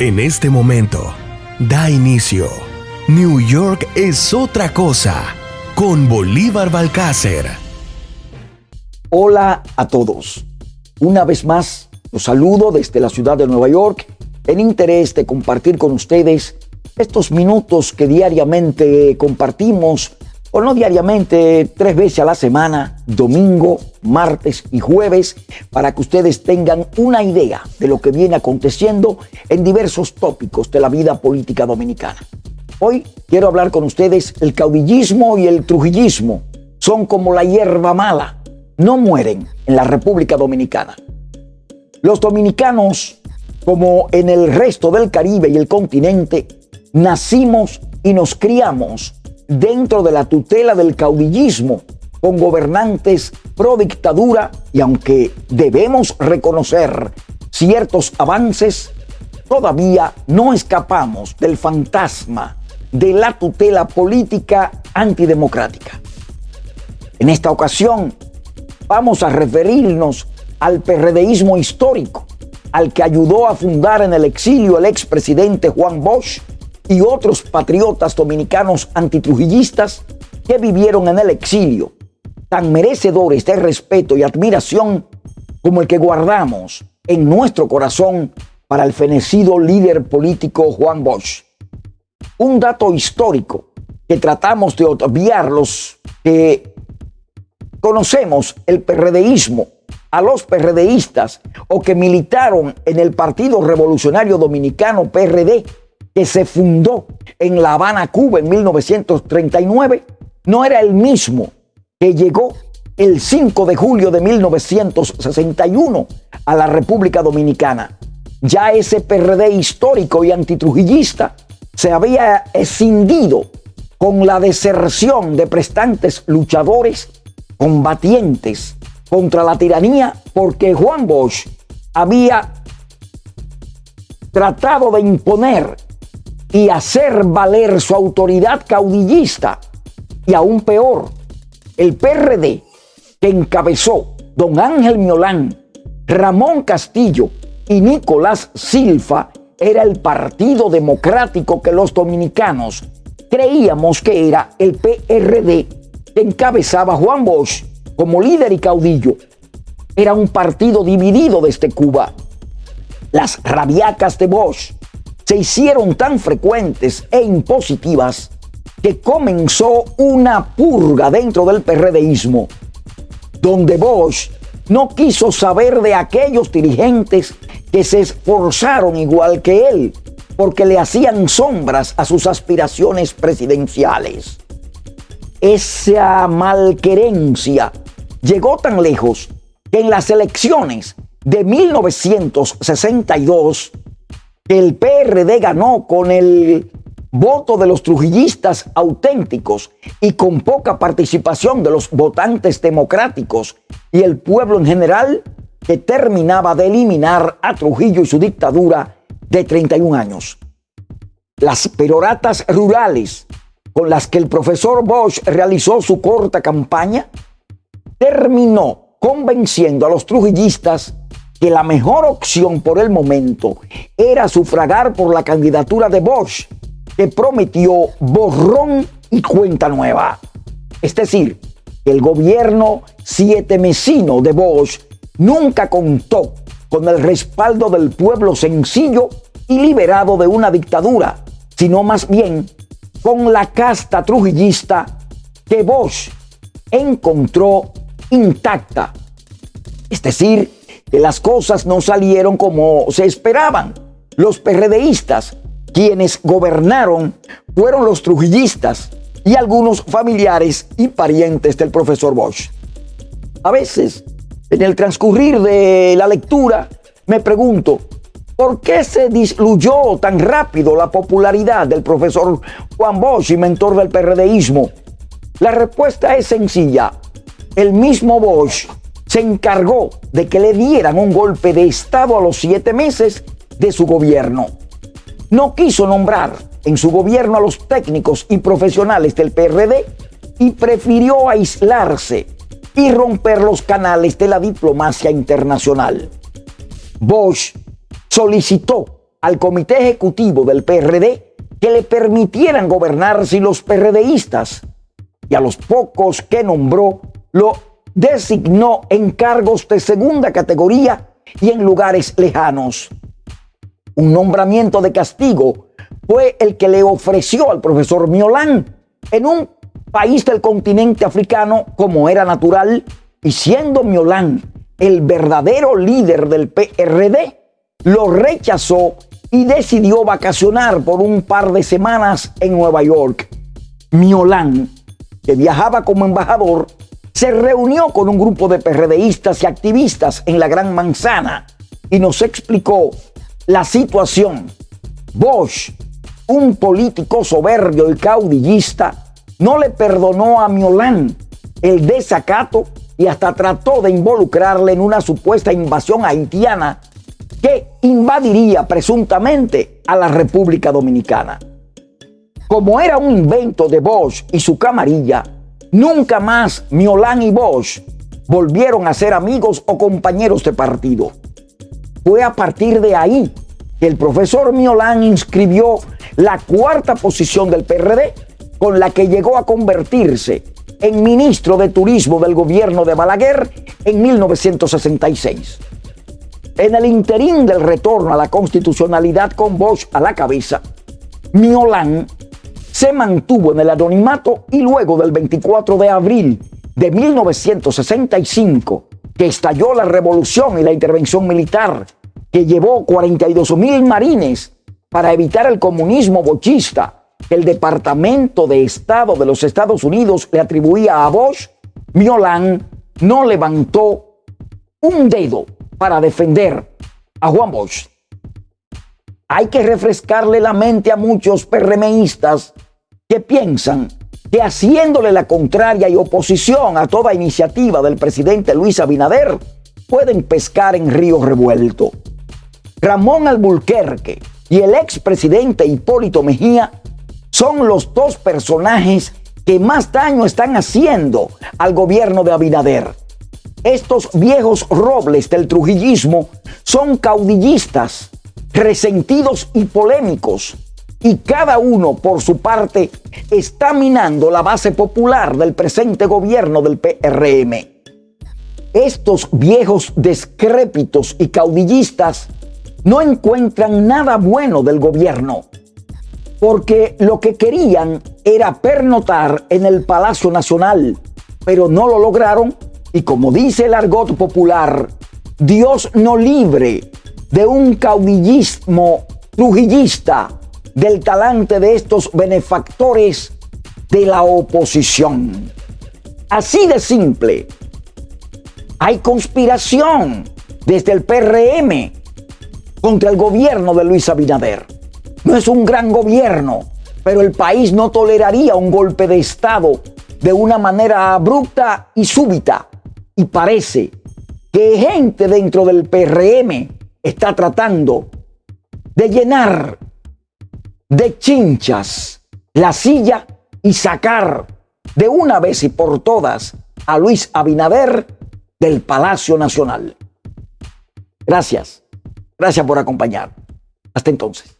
En este momento, da inicio. New York es otra cosa con Bolívar Balcácer. Hola a todos. Una vez más, los saludo desde la ciudad de Nueva York en interés de compartir con ustedes estos minutos que diariamente compartimos o no diariamente, tres veces a la semana, domingo, martes y jueves, para que ustedes tengan una idea de lo que viene aconteciendo en diversos tópicos de la vida política dominicana. Hoy quiero hablar con ustedes, el caudillismo y el trujillismo son como la hierba mala, no mueren en la República Dominicana. Los dominicanos, como en el resto del Caribe y el continente, nacimos y nos criamos dentro de la tutela del caudillismo con gobernantes pro dictadura y aunque debemos reconocer ciertos avances, todavía no escapamos del fantasma de la tutela política antidemocrática. En esta ocasión vamos a referirnos al perredeísmo histórico, al que ayudó a fundar en el exilio el expresidente Juan Bosch y otros patriotas dominicanos antitrujillistas que vivieron en el exilio, tan merecedores de respeto y admiración como el que guardamos en nuestro corazón para el fenecido líder político Juan Bosch. Un dato histórico que tratamos de obviar los que conocemos el perredeísmo, a los perredeístas o que militaron en el Partido Revolucionario Dominicano PRD que se fundó en La Habana, Cuba en 1939, no era el mismo que llegó el 5 de julio de 1961 a la República Dominicana. Ya ese PRD histórico y antitrujillista se había escindido con la deserción de prestantes luchadores combatientes contra la tiranía porque Juan Bosch había tratado de imponer y hacer valer su autoridad caudillista. Y aún peor, el PRD que encabezó don Ángel Miolán, Ramón Castillo y Nicolás Silva era el Partido Democrático que los dominicanos creíamos que era el PRD que encabezaba Juan Bosch como líder y caudillo. Era un partido dividido desde Cuba. Las rabiacas de Bosch se hicieron tan frecuentes e impositivas que comenzó una purga dentro del PRDismo, donde Bosch no quiso saber de aquellos dirigentes que se esforzaron igual que él, porque le hacían sombras a sus aspiraciones presidenciales. Esa malquerencia llegó tan lejos que en las elecciones de 1962 el PRD ganó con el voto de los trujillistas auténticos y con poca participación de los votantes democráticos y el pueblo en general que terminaba de eliminar a Trujillo y su dictadura de 31 años. Las peroratas rurales con las que el profesor Bosch realizó su corta campaña terminó convenciendo a los trujillistas que la mejor opción por el momento era sufragar por la candidatura de Bosch, que prometió borrón y cuenta nueva. Es decir, el gobierno siete mesino de Bosch nunca contó con el respaldo del pueblo sencillo y liberado de una dictadura, sino más bien con la casta trujillista que Bosch encontró intacta. Es decir, las cosas no salieron como se esperaban. Los PRDistas, quienes gobernaron, fueron los trujillistas y algunos familiares y parientes del profesor Bosch. A veces, en el transcurrir de la lectura, me pregunto, ¿por qué se disluyó tan rápido la popularidad del profesor Juan Bosch y mentor del PRDismo? La respuesta es sencilla. El mismo Bosch se encargó de que le dieran un golpe de Estado a los siete meses de su gobierno. No quiso nombrar en su gobierno a los técnicos y profesionales del PRD y prefirió aislarse y romper los canales de la diplomacia internacional. Bosch solicitó al comité ejecutivo del PRD que le permitieran gobernar sin los PRDistas y a los pocos que nombró lo designó en cargos de segunda categoría y en lugares lejanos. Un nombramiento de castigo fue el que le ofreció al profesor Miolán en un país del continente africano como era natural y siendo Miolán el verdadero líder del PRD, lo rechazó y decidió vacacionar por un par de semanas en Nueva York. Miolán, que viajaba como embajador, se reunió con un grupo de PRDistas y activistas en la Gran Manzana y nos explicó la situación. Bosch, un político soberbio y caudillista, no le perdonó a Miolán el desacato y hasta trató de involucrarle en una supuesta invasión haitiana que invadiría presuntamente a la República Dominicana. Como era un invento de Bosch y su camarilla, nunca más Miolán y Bosch volvieron a ser amigos o compañeros de partido. Fue a partir de ahí que el profesor Miolán inscribió la cuarta posición del PRD, con la que llegó a convertirse en ministro de Turismo del gobierno de Balaguer en 1966. En el interín del retorno a la constitucionalidad con Bosch a la cabeza, Miolán se mantuvo en el anonimato y luego del 24 de abril de 1965, que estalló la revolución y la intervención militar, que llevó 42 mil marines para evitar el comunismo bochista que el Departamento de Estado de los Estados Unidos le atribuía a Bosch, Miolán no levantó un dedo para defender a Juan Bosch. Hay que refrescarle la mente a muchos PRMistas que piensan que haciéndole la contraria y oposición a toda iniciativa del presidente Luis Abinader, pueden pescar en río revuelto. Ramón Alburquerque y el expresidente Hipólito Mejía son los dos personajes que más daño están haciendo al gobierno de Abinader. Estos viejos robles del trujillismo son caudillistas, resentidos y polémicos, y cada uno por su parte está minando la base popular del presente gobierno del PRM. Estos viejos descrépitos y caudillistas no encuentran nada bueno del gobierno, porque lo que querían era pernotar en el Palacio Nacional, pero no lo lograron y como dice el argot popular, Dios no libre de un caudillismo trujillista del talante de estos benefactores de la oposición. Así de simple. Hay conspiración desde el PRM contra el gobierno de Luis Abinader. No es un gran gobierno, pero el país no toleraría un golpe de Estado de una manera abrupta y súbita. Y parece que gente dentro del PRM está tratando de llenar de chinchas la silla y sacar de una vez y por todas a Luis Abinader del Palacio Nacional. Gracias. Gracias por acompañar. Hasta entonces.